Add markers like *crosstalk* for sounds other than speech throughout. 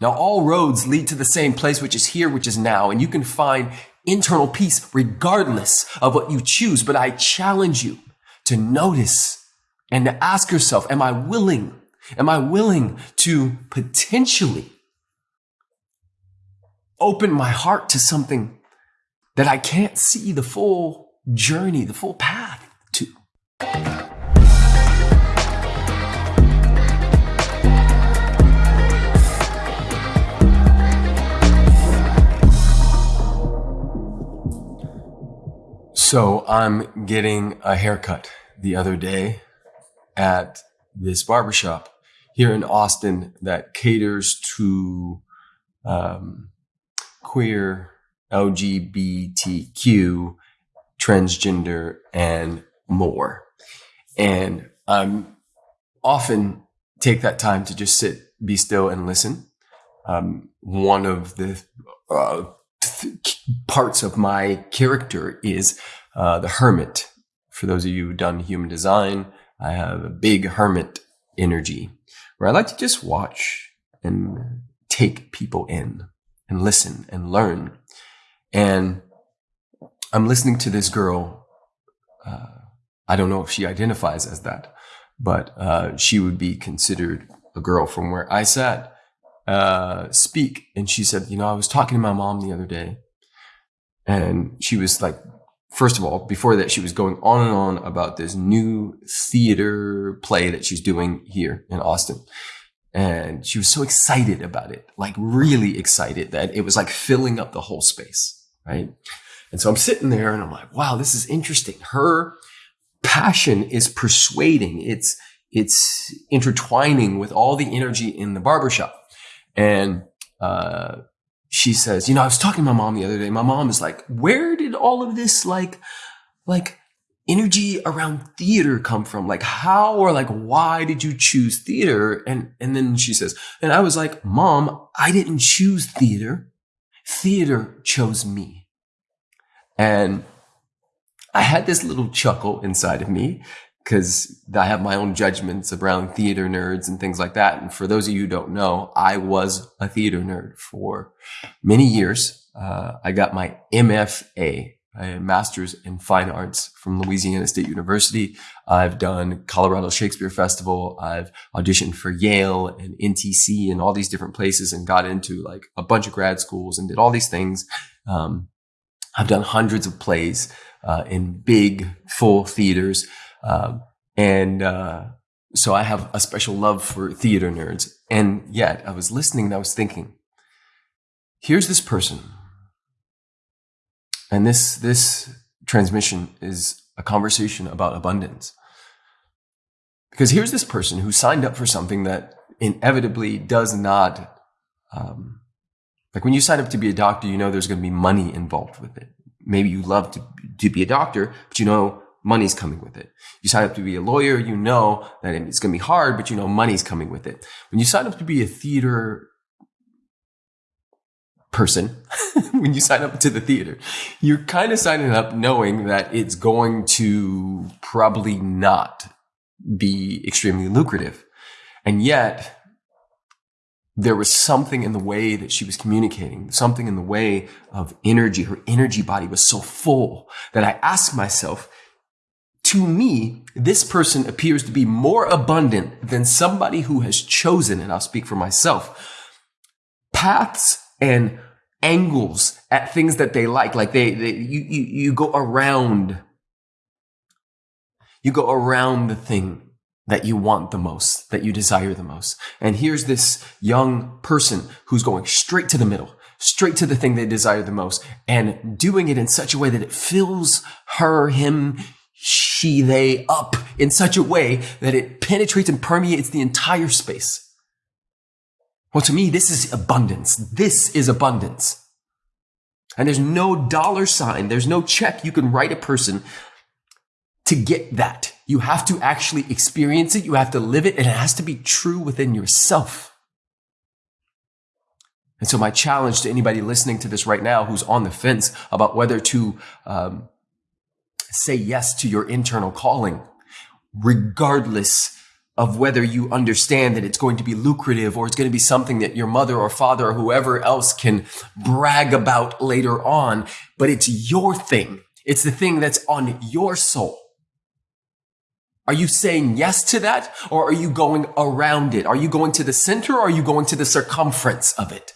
Now, all roads lead to the same place, which is here, which is now, and you can find internal peace regardless of what you choose. But I challenge you to notice and to ask yourself, am I willing? Am I willing to potentially open my heart to something that I can't see the full journey, the full path to? So I'm getting a haircut the other day at this barbershop here in Austin that caters to um, queer, LGBTQ, transgender, and more. And I'm often take that time to just sit, be still, and listen. Um, one of the uh, parts of my character is uh, the hermit. For those of you who've done human design, I have a big hermit energy where I like to just watch and take people in and listen and learn. And I'm listening to this girl. Uh, I don't know if she identifies as that, but uh, she would be considered a girl from where I sat uh, speak. And she said, You know, I was talking to my mom the other day, and she was like, First of all, before that, she was going on and on about this new theater play that she's doing here in Austin. And she was so excited about it, like really excited that it was like filling up the whole space. Right. And so I'm sitting there and I'm like, wow, this is interesting. Her passion is persuading. It's, it's intertwining with all the energy in the barbershop. And, uh, she says, you know, I was talking to my mom the other day. My mom is like, where did all of this like, like energy around theater come from? Like how or like why did you choose theater? And, and then she says, and I was like, mom, I didn't choose theater. Theater chose me. And I had this little chuckle inside of me because I have my own judgments around theater nerds and things like that. And for those of you who don't know, I was a theater nerd for many years. Uh, I got my MFA, a master's in fine arts from Louisiana State University. I've done Colorado Shakespeare Festival. I've auditioned for Yale and NTC and all these different places and got into like a bunch of grad schools and did all these things. Um, I've done hundreds of plays uh, in big full theaters. Um, and uh, so I have a special love for theater nerds. And yet I was listening and I was thinking, here's this person. And this, this transmission is a conversation about abundance. Because here's this person who signed up for something that inevitably does not, um, like when you sign up to be a doctor, you know there's going to be money involved with it. Maybe you love to, to be a doctor, but you know money's coming with it. You sign up to be a lawyer, you know that it's going to be hard, but you know money's coming with it. When you sign up to be a theater person, *laughs* when you sign up to the theater, you're kind of signing up knowing that it's going to probably not be extremely lucrative. And yet, there was something in the way that she was communicating, something in the way of energy. Her energy body was so full that I asked myself, to me, this person appears to be more abundant than somebody who has chosen, and I'll speak for myself, paths and angles at things that they like. Like they, they you, you, you go around, you go around the thing that you want the most, that you desire the most. And here's this young person who's going straight to the middle, straight to the thing they desire the most and doing it in such a way that it fills her, him, she, they up in such a way that it penetrates and permeates the entire space. Well, to me, this is abundance. This is abundance. And there's no dollar sign, there's no check you can write a person to get that. You have to actually experience it, you have to live it, and it has to be true within yourself. And so, my challenge to anybody listening to this right now who's on the fence about whether to um, say yes to your internal calling, regardless of whether you understand that it's going to be lucrative or it's going to be something that your mother or father or whoever else can brag about later on, but it's your thing. It's the thing that's on your soul. Are you saying yes to that or are you going around it? Are you going to the center or are you going to the circumference of it?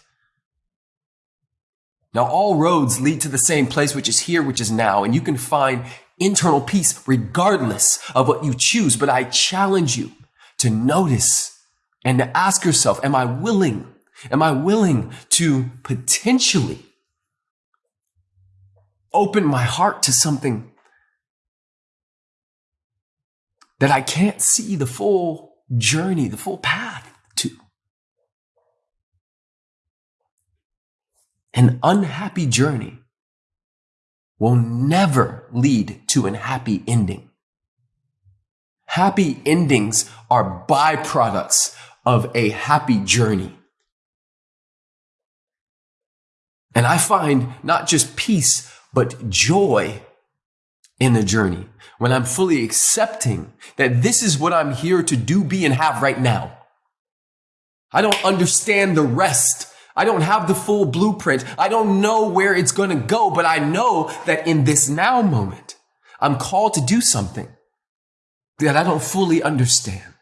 Now all roads lead to the same place, which is here, which is now, and you can find internal peace regardless of what you choose. But I challenge you to notice and to ask yourself, am I willing? Am I willing to potentially open my heart to something that I can't see the full journey, the full path to? An unhappy journey will never lead to an happy ending. Happy endings are byproducts of a happy journey. And I find not just peace, but joy in the journey when I'm fully accepting that this is what I'm here to do, be, and have right now. I don't understand the rest. I don't have the full blueprint. I don't know where it's going to go, but I know that in this now moment, I'm called to do something that I don't fully understand.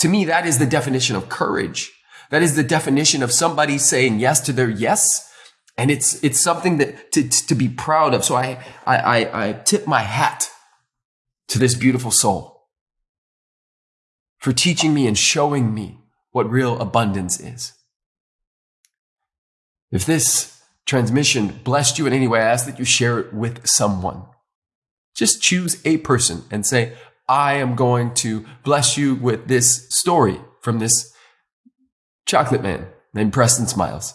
To me, that is the definition of courage. That is the definition of somebody saying yes to their yes. And it's, it's something that to, to be proud of. So I, I, I, I tip my hat to this beautiful soul for teaching me and showing me what real abundance is. If this transmission blessed you in any way, I ask that you share it with someone. Just choose a person and say, I am going to bless you with this story from this chocolate man named Preston Smiles.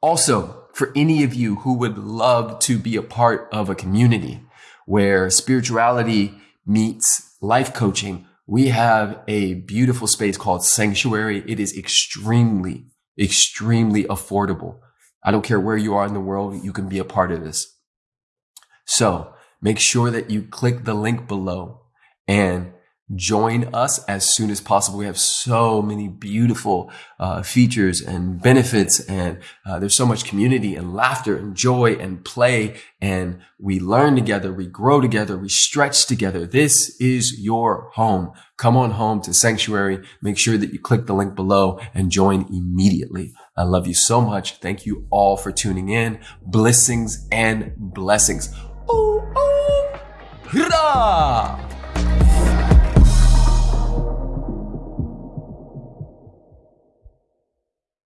Also, for any of you who would love to be a part of a community where spirituality meets life coaching, we have a beautiful space called Sanctuary. It is extremely, extremely affordable. I don't care where you are in the world, you can be a part of this. So make sure that you click the link below and join us as soon as possible. We have so many beautiful uh, features and benefits, and uh, there's so much community and laughter and joy and play. And we learn together, we grow together, we stretch together. This is your home. Come on home to Sanctuary. Make sure that you click the link below and join immediately. I love you so much. Thank you all for tuning in. Blessings and blessings. Oh, oh, hurrah!